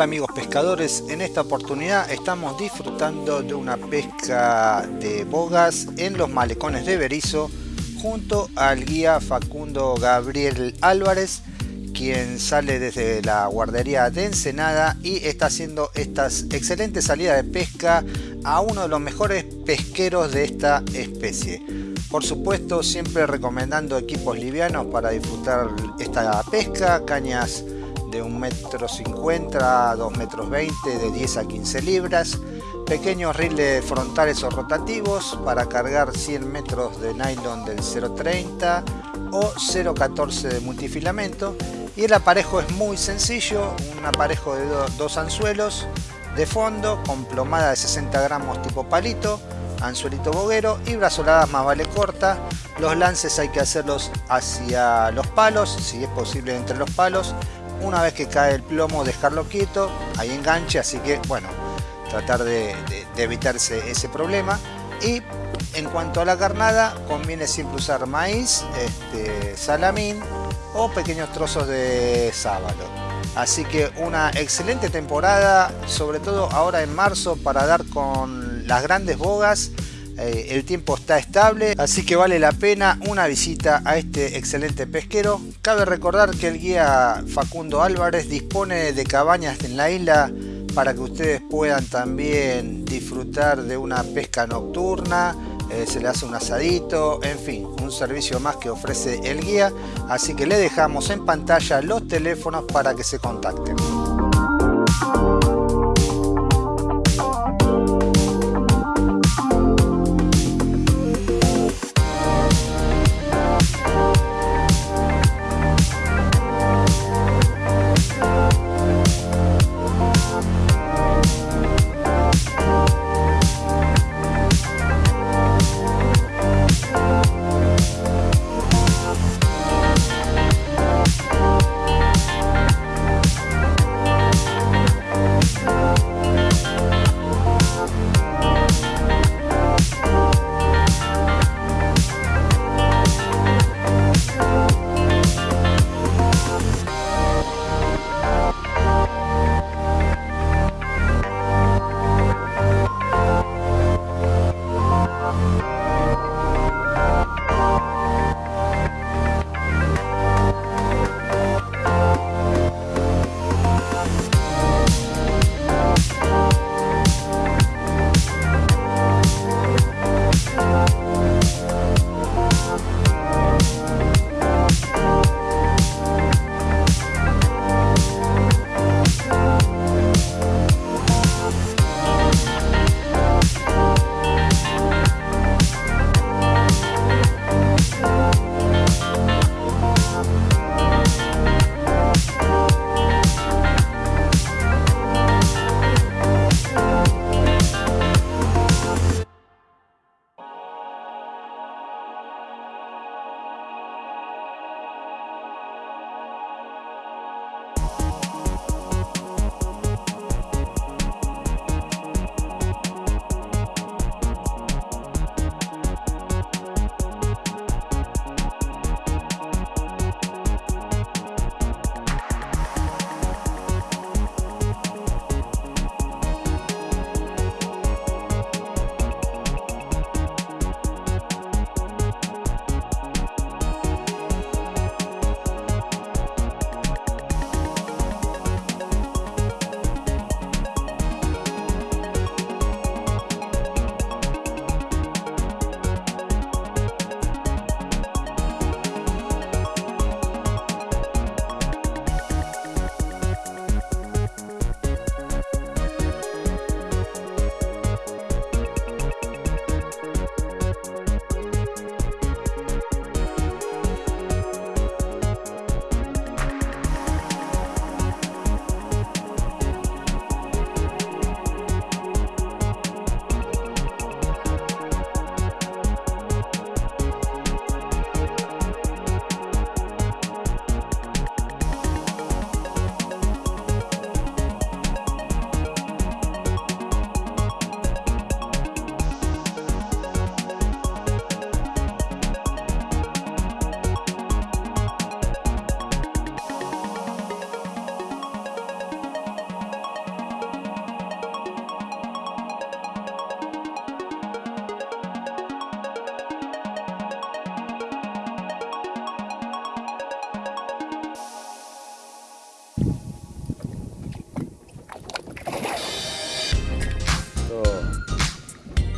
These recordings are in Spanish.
Hola amigos pescadores, en esta oportunidad estamos disfrutando de una pesca de bogas en los malecones de Berizo junto al guía Facundo Gabriel Álvarez quien sale desde la guardería de Ensenada y está haciendo estas excelentes salidas de pesca a uno de los mejores pesqueros de esta especie. Por supuesto siempre recomendando equipos livianos para disfrutar esta pesca, cañas de 1,50 m a 2,20 metros de 10 a 15 libras, pequeños riles frontales o rotativos para cargar 100 metros de nylon del 0.30 o 0.14 de multifilamento y el aparejo es muy sencillo, un aparejo de dos anzuelos de fondo con plomada de 60 gramos tipo palito, anzuelito boguero y brazoladas más vale corta. Los lances hay que hacerlos hacia los palos, si es posible entre los palos una vez que cae el plomo dejarlo quieto, hay enganche, así que bueno, tratar de, evitarse ese problema. Y en cuanto a la carnada, conviene siempre usar maíz, este, salamín o pequeños trozos de sábalo. Así que una excelente temporada, sobre todo ahora en marzo, para dar con las grandes bogas eh, el tiempo está estable, así que vale la pena una visita a este excelente pesquero. Cabe recordar que el guía Facundo Álvarez dispone de cabañas en la isla para que ustedes puedan también disfrutar de una pesca nocturna, eh, se le hace un asadito, en fin, un servicio más que ofrece el guía, así que le dejamos en pantalla los teléfonos para que se contacten.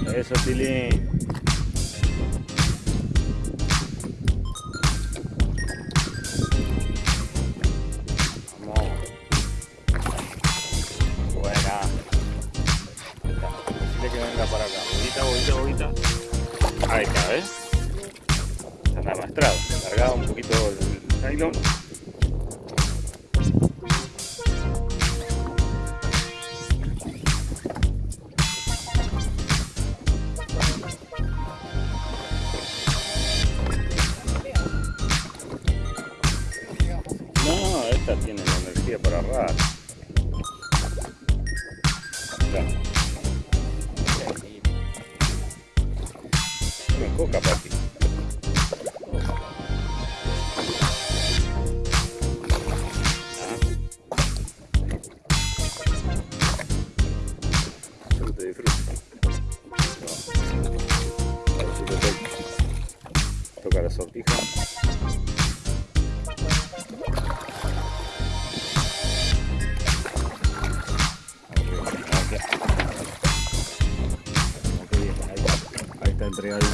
Eso, Tilín. Vamos. Buena. Decirle que venga para acá. Boguita, boguita, boguita. Ahí está, ¿ves? Están arrastrados. Cargado un poquito el nylon. agarrar.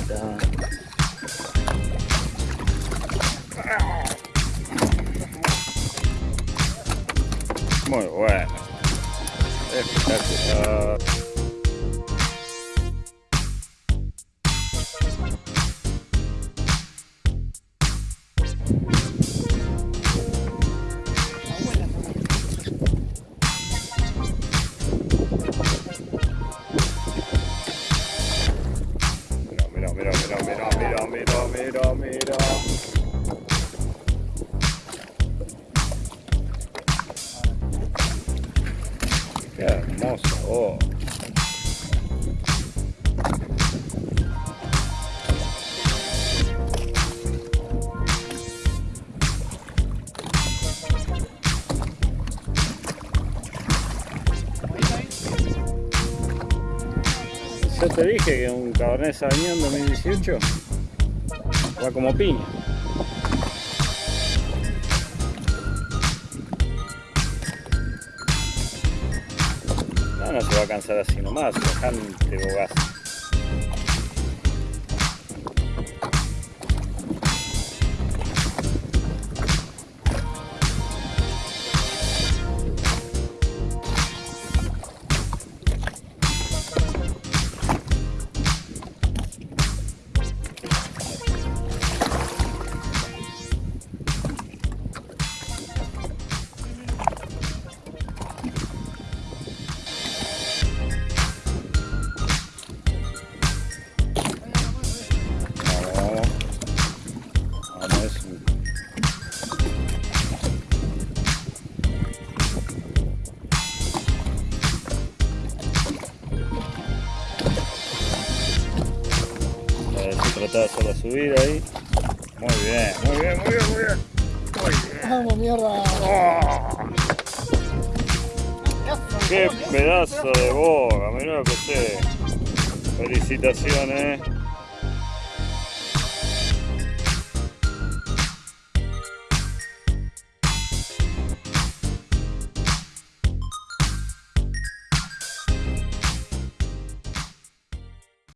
Entregadita. Muy bueno. Espectacular. Mira, mira. Qué hermoso. Oh. Yo te dije que un Cabernet Sauvignon 2018 va como piña. No, no se va a cansar así nomás, bastante bogaz. A ver si trataba solo de subir ahí. Muy bien, muy bien, muy bien, muy bien. Muy bien. ¡Vamos, mierda! ¡Oh! ¡Qué pedazo de boga! Mirá lo que sé. Felicitaciones.